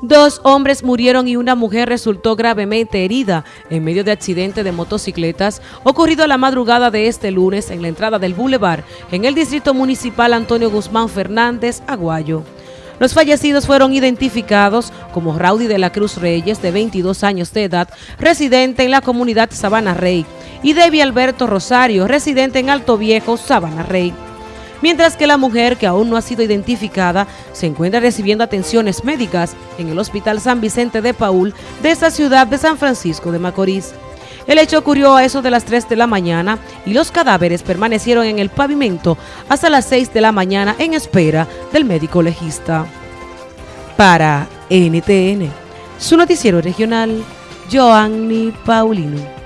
Dos hombres murieron y una mujer resultó gravemente herida en medio de accidente de motocicletas ocurrido a la madrugada de este lunes en la entrada del Boulevard en el distrito municipal Antonio Guzmán Fernández, Aguayo. Los fallecidos fueron identificados como Raudy de la Cruz Reyes, de 22 años de edad, residente en la comunidad Sabana Rey, y Debbie Alberto Rosario, residente en Alto Viejo, Sabana Rey mientras que la mujer, que aún no ha sido identificada, se encuentra recibiendo atenciones médicas en el Hospital San Vicente de Paul de esta ciudad de San Francisco de Macorís. El hecho ocurrió a eso de las 3 de la mañana y los cadáveres permanecieron en el pavimento hasta las 6 de la mañana en espera del médico legista. Para NTN, su noticiero regional, Joanny Paulino.